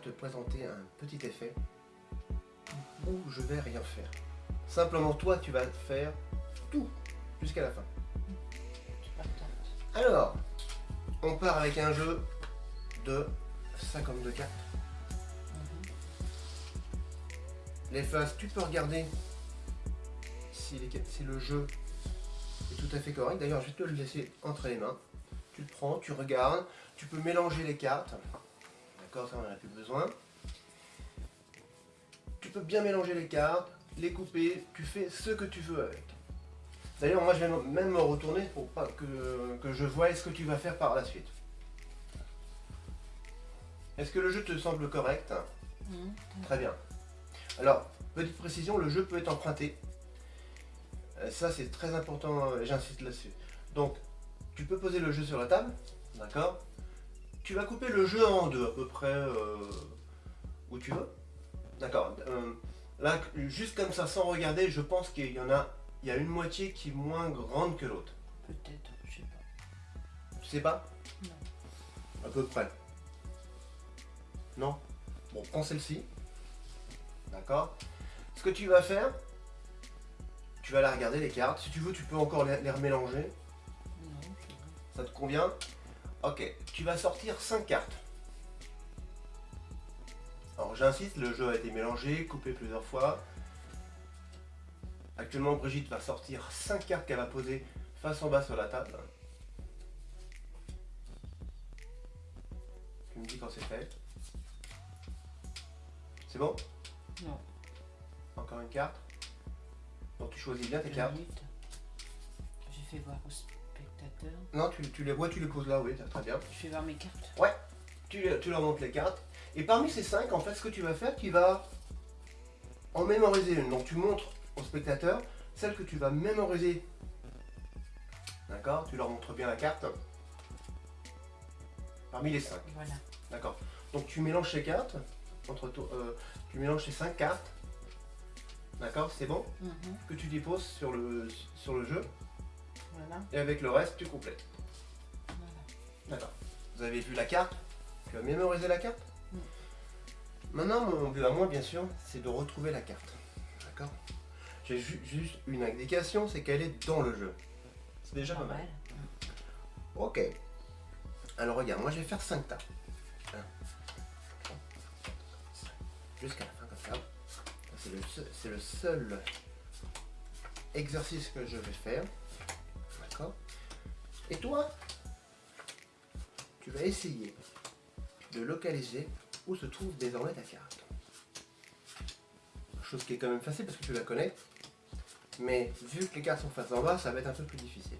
te présenter un petit effet où je vais rien faire. Simplement toi tu vas faire tout jusqu'à la fin. Alors, on part avec un jeu de 52 cartes. Les phases, tu peux regarder si, les- si le jeu est tout à fait correct. D'ailleurs, je vais te le laisser entre les mains. Tu le prends, tu regardes, tu peux mélanger les cartes. D'accord, ça on n'en a plus besoin. Tu peux bien mélanger les cartes, les couper, tu fais ce que tu veux avec. D'ailleurs, moi je vais même me retourner pour pas que, que je voie ce que tu vas faire par la suite. Est-ce que le jeu te semble correct? Mhm. Très bien. Alors, petite précision, le jeu peut être emprunté. Euh, Ça, c'est très important, euh, j'insiste là-dessus. Donc, tu peux poser le jeu sur la table, d'accord? Tu vas couper le jeu en deux, à peu près euh, où tu veux. D'accord. Euh, là, juste comme ça, sans regarder, je pense qu'il y en a, il y a une moitié qui est moins grande que l'autre. Peut-être, je sais pas. Tu sais pas? Non. À peu près. Non? Bon, prends celle-ci. D'accord Ce que tu vas faire, tu vas la regarder les cartes. Si tu veux, tu peux encore les, les remélanger. Non, bon. Ça te convient? Ok, tu vas sortir 5 cartes. Alors j'insiste, le jeu a été mélangé, coupé plusieurs fois. Actuellement, Brigitte va sortir 5 cartes qu'elle va poser face en bas sur la table. Tu me dis quand c'est fait. C'est bon? Non. Encore une carte? Donc tu choisis bien tes cartes. J'ai fait voir au Non, tu, tu les vois, tu les poses là, oui, très bien. Je fais voir mes cartes. tu, tu leur montres les cartes. Et parmi ces cinq, en fait, ce que tu vas faire, tu vas en mémoriser une. Donc tu montres au spectateur celle que tu vas mémoriser. D'accord? Tu leur montres bien la carte. Parmi les cinq. Voilà. D'accord. Donc tu mélanges ces cartes. Entre toi, euh, tu mélanges ces cinq cartes. D'accord? C'est bon? Mhm. Que tu déposes sur le, sur le jeu. Voilà. Et avec le reste, tu complètes. Voilà. D'accord. Vous avez vu la carte Tu as mémorisé la carte Mm. Maintenant, mon but à moi, bien sûr, c'est de retrouver la carte. D'accord J'ai ju- juste une indication, c'est qu'elle est dans le jeu. C'est déjà pas mal. Ok. Alors regarde, moi je vais faire 5 tas. Jusqu'à la fin comme ça. C'est le, seul- c'est le seul exercice que je vais faire. Et toi, tu vas essayer de localiser où se trouve désormais ta carte. Chose qui est quand même facile parce que tu la connais. Mais vu que les cartes sont face en bas, ça va être un peu plus difficile.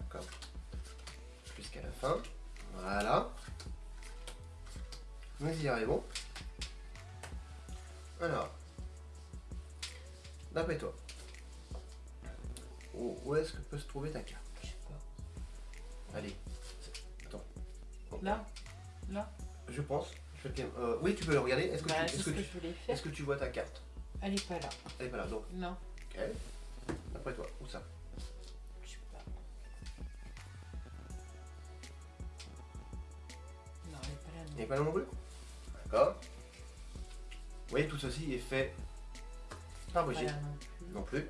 D'accord Jusqu'à la fin. Voilà. Nous y arrivons. Alors. D'après toi. Où, où est-ce que peut se trouver ta carte? Je sais pas. Allez. Attends. Là? Là? Je pense. Je vais te- euh, oui, tu peux le regarder. Est-ce que, Bah, tu, ce que tu- faire. est-ce que tu vois ta carte? Elle est pas là. Elle est pas là. Donc, Non. ok. D'après toi, où ça? Je sais pas. Non, elle est pas là. Elle Non. n'est pas là non plus? D'accord. Oui, tout ceci est fait par Pas Brigitte. là non plus. Non plus.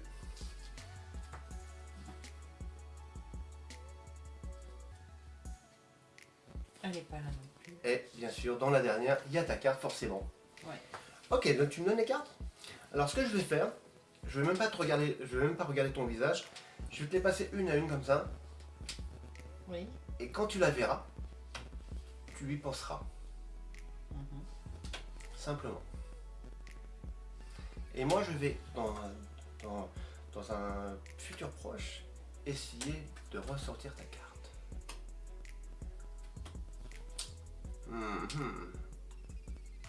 Pas là non plus. Et bien sûr, dans la dernière, il y a ta carte forcément. Ouais. Ok, donc tu me donnes les cartes? Alors ce que je vais faire, je vais même pas te regarder, je vais même pas regarder ton visage. Je vais te les passer une à une comme ça. Oui. Et quand tu la verras, tu y penseras. Mhm. Simplement. Et moi, je vais, dans, dans, dans un futur proche, essayer de ressortir ta carte. Mhm.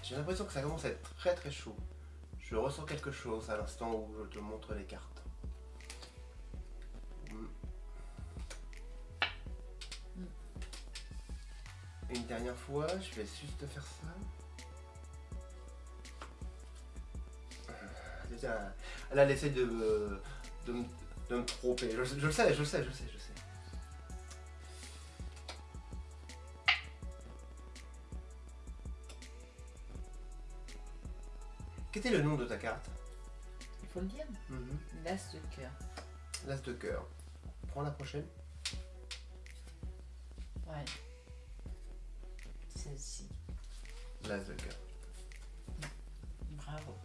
J'ai l'impression que ça commence à être très très chaud. Je ressens quelque chose à l'instant où je te montre les cartes. Mhm. Une dernière fois, je vais juste te faire ça. Là, elle essaie de me, de de me tromper. Je, je le sais, je le sais, je le sais, je le sais. Quel était le nom de ta carte Il faut le dire. Mhm. L'as de cœur. L'as de cœur. Prends la prochaine. Ouais. Celle-ci. L'as de cœur. Bravo.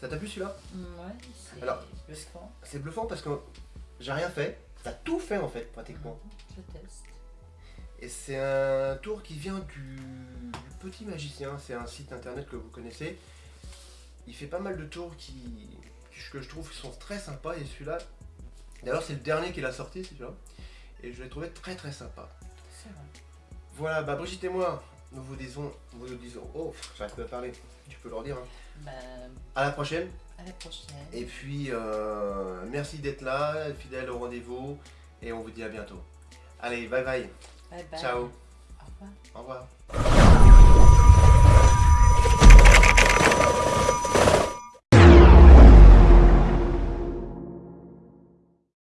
Ça t'a plu celui-là Ouais, c'est bluffant. C'est bluffant parce que j'ai rien fait. T'as tout fait en fait, pratiquement. Je teste. Et c'est un tour qui vient du, du Petit Magicien. C'est un site internet que vous connaissez. Il fait pas mal de tours qui, que je trouve qui sont très sympas. Et celui-là, d'ailleurs, c'est le dernier qu'il a sorti, celui-là. Et je l'ai trouvé très très sympa. C'est vrai. Voilà, bah Brigitte et moi, nous vous disons, nous vous disons, oh, j'arrive pas à parler. Tu peux leur dire. hein. Ben, À la prochaine. à la prochaine. Et puis, euh, merci d'être là, fidèle au rendez-vous. Et on vous dit à bientôt. Allez, bye bye. Bye bye. Ciao. Au revoir. Au revoir.